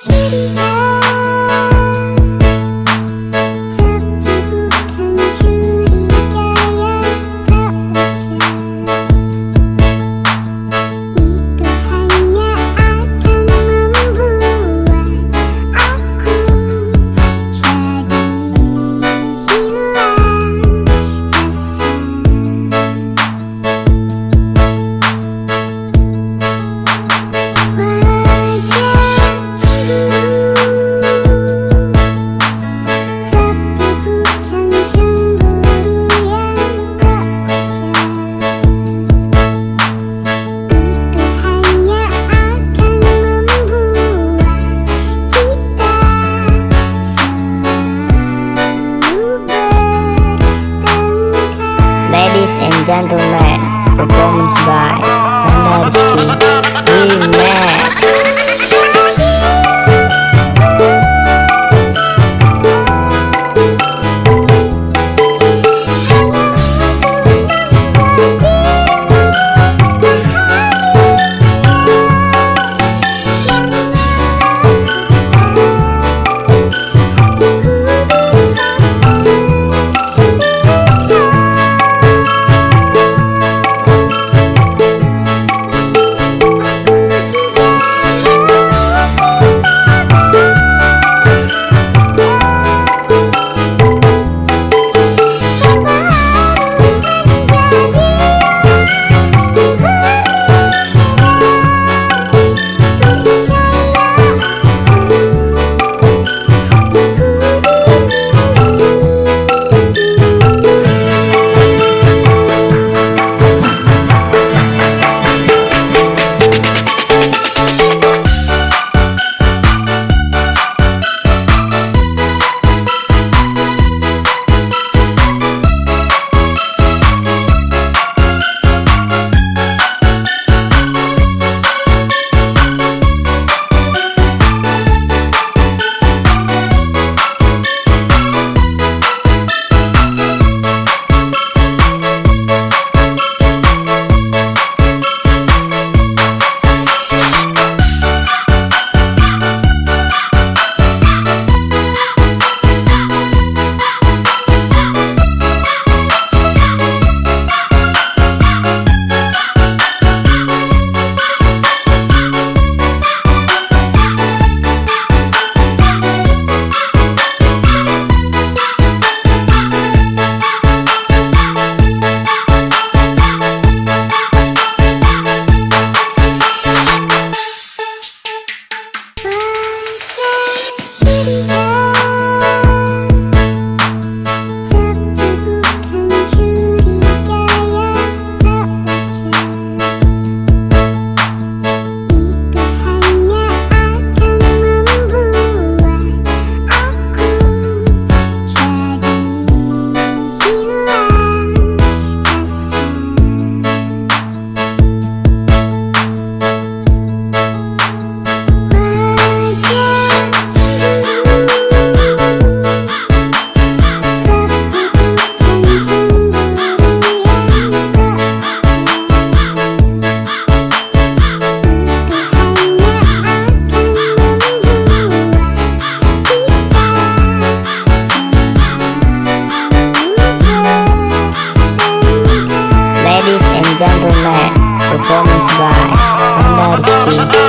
cerita Gentlemen, performance by Pandora Remix. performance by Pandar